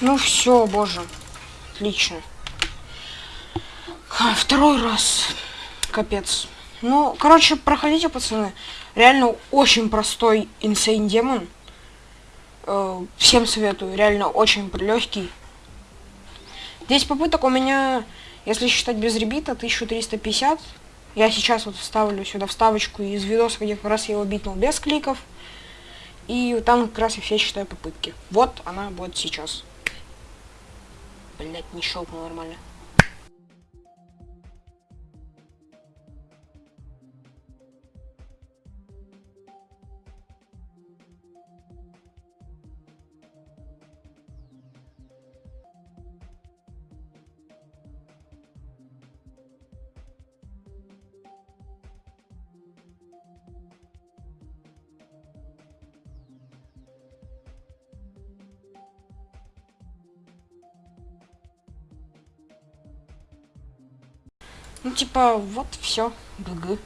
Ну все, боже. Отлично. Второй раз. Капец. Ну, короче, проходите, пацаны. Реально очень простой инсейн демон. Э, всем советую. Реально очень легкий. 10 попыток у меня, если считать без ребита, 1350. Я сейчас вот вставлю сюда вставочку из видоса, где как раз я его битнул без кликов. И там как раз и все считаю попытки. Вот она будет сейчас. Блять, не щелкнул нормально. Ну, типа, вот все. ГГ.